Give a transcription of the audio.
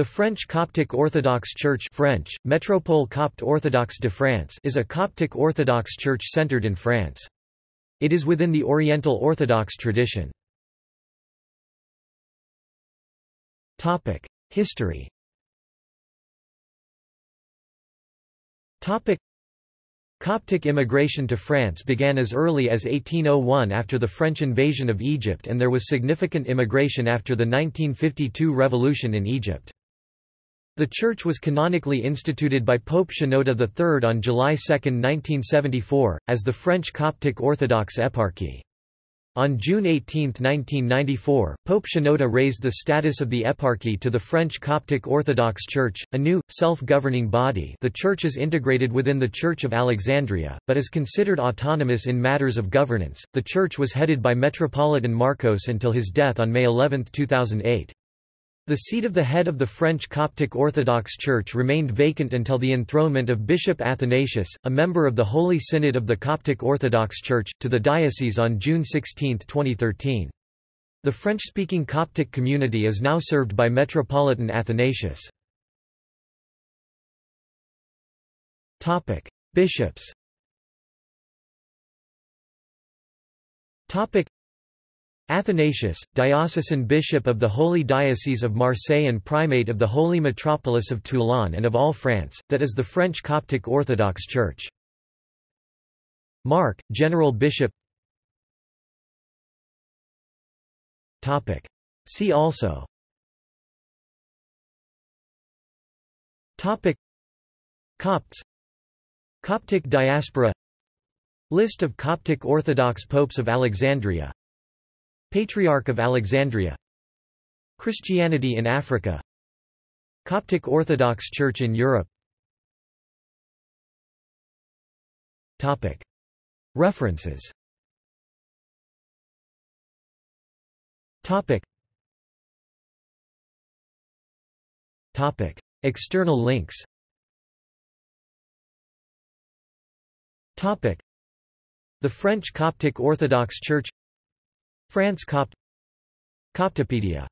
The French Coptic Orthodox Church French, Métropole Copte Orthodoxe de France is a Coptic Orthodox church centered in France. It is within the Oriental Orthodox tradition. History Coptic immigration to France began as early as 1801 after the French invasion of Egypt and there was significant immigration after the 1952 revolution in Egypt. The church was canonically instituted by Pope Shenouda III on July 2, 1974, as the French Coptic Orthodox Eparchy. On June 18, 1994, Pope Shenouda raised the status of the eparchy to the French Coptic Orthodox Church, a new, self-governing body the church is integrated within the Church of Alexandria, but is considered autonomous in matters of governance. The church was headed by Metropolitan Marcos until his death on May 11, 2008. The seat of the head of the French Coptic Orthodox Church remained vacant until the enthronement of Bishop Athanasius, a member of the Holy Synod of the Coptic Orthodox Church, to the diocese on June 16, 2013. The French-speaking Coptic community is now served by Metropolitan Athanasius. Bishops Athanasius, diocesan bishop of the Holy Diocese of Marseille and primate of the Holy Metropolis of Toulon and of all France, that is the French Coptic Orthodox Church. Mark, General Bishop. Topic. See also. Topic. Copts. Coptic diaspora. List of Coptic Orthodox popes of Alexandria Patriarch of Alexandria Christianity in Africa Coptic Orthodox Church in Europe Topic. References Topic. Topic. External links Topic. The French Coptic Orthodox Church France Copt Coptopedia